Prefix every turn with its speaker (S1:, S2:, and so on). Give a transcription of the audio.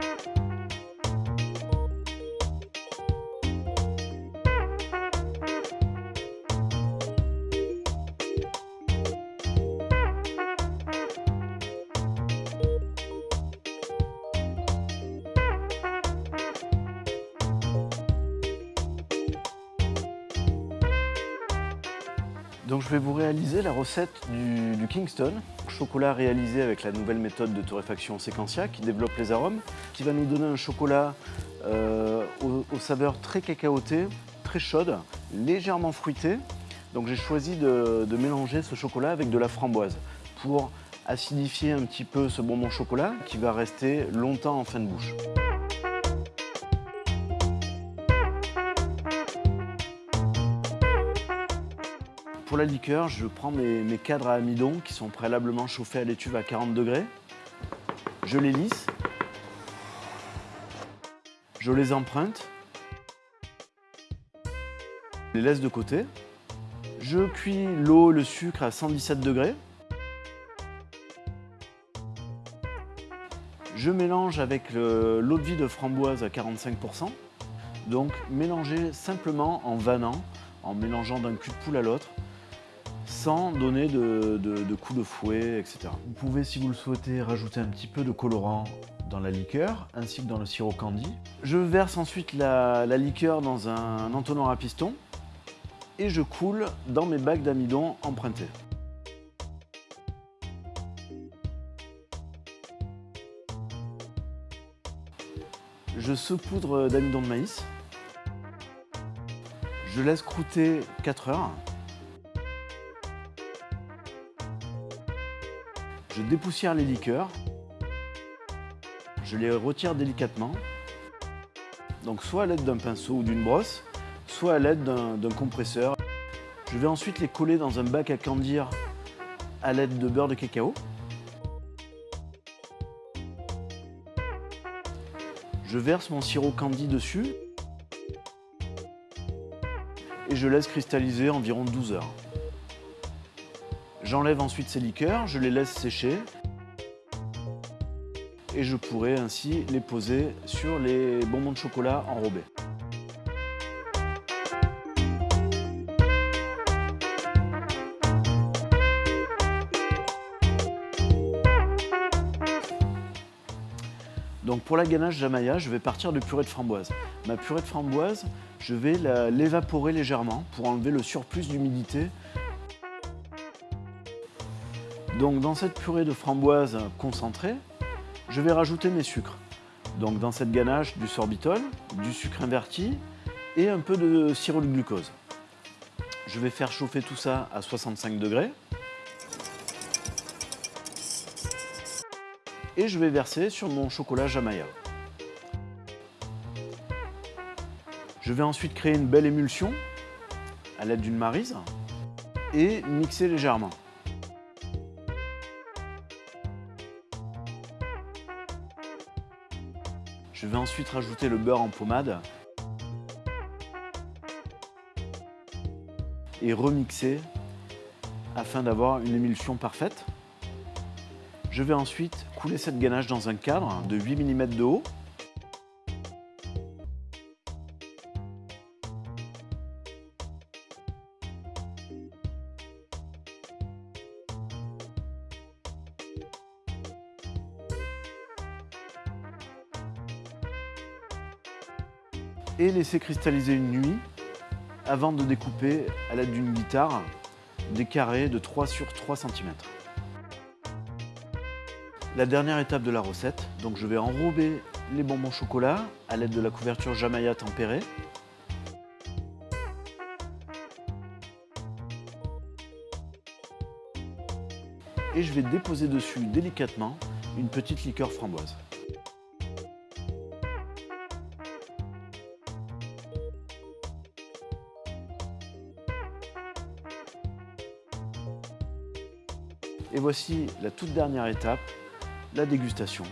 S1: Thank you. Donc je vais vous réaliser la recette du, Kingston, chocolat réalisé avec la nouvelle méthode de torréfaction séquentia qui développe les arômes, qui va nous donner un chocolat euh, aux, saveurs très cacaotées, très chaudes, légèrement fruitées. Donc j'ai choisi de, de mélanger ce chocolat avec de la framboise pour acidifier un petit peu ce bonbon chocolat qui va rester longtemps en fin de bouche. Pour la liqueur, je prends mes, cadres à amidon qui sont préalablement chauffés à l'étuve à 40 degrés. Je les lisse. Je les emprunte. Je les laisse de côté. Je cuis l'eau, le sucre à 117 degrés. Je mélange avec l'eau de vie de framboise à 45%. Donc mélanger simplement en vannant, en mélangeant d'un cul de poule à l'autre sans donner de, coups de fouet, etc. Vous pouvez, si vous le souhaitez, rajouter un petit peu de colorant dans la liqueur, ainsi que dans le sirop candy. Je verse ensuite la, liqueur dans un entonnoir à piston et je coule dans mes bacs d'amidon empruntés. Je saupoudre d'amidon de maïs. Je laisse croûter 4 heures. Je dépoussière les liqueurs. Je les retire délicatement. Donc soit à l'aide d'un pinceau ou d'une brosse, soit à l'aide d'un compresseur. Je vais ensuite les coller dans un bac à candir à l'aide de beurre de cacao. Je verse mon sirop candy dessus et je laisse cristalliser environ 12 heures. J'enlève ensuite ces liqueurs, je les laisse sécher et je pourrai ainsi les poser sur les bonbons de chocolat enrobés. Donc pour la ganache Jamaya, je vais partir de purée de framboise. Ma purée de framboise, je vais l'évaporer légèrement pour enlever le surplus d'humidité donc dans cette purée de framboise concentrée, je vais rajouter mes sucres. Donc dans cette ganache, du sorbitol, du sucre inverti et un peu de sirop de glucose. Je vais faire chauffer tout ça à 65 degrés. Et je vais verser sur mon chocolat Jamaya. Je vais ensuite créer une belle émulsion à l'aide d'une marise et mixer légèrement. Je vais ensuite rajouter le beurre en pommade et remixer afin d'avoir une émulsion parfaite. Je vais ensuite couler cette ganache dans un cadre de 8 mm de haut et laisser cristalliser une nuit avant de découper à l'aide d'une guitare des carrés de 3 sur 3 cm. La dernière étape de la recette, donc je vais enrober les bonbons chocolat à l'aide de la couverture Jamaya tempérée. Et je vais déposer dessus délicatement une petite liqueur framboise. Et voici la toute dernière étape, la dégustation.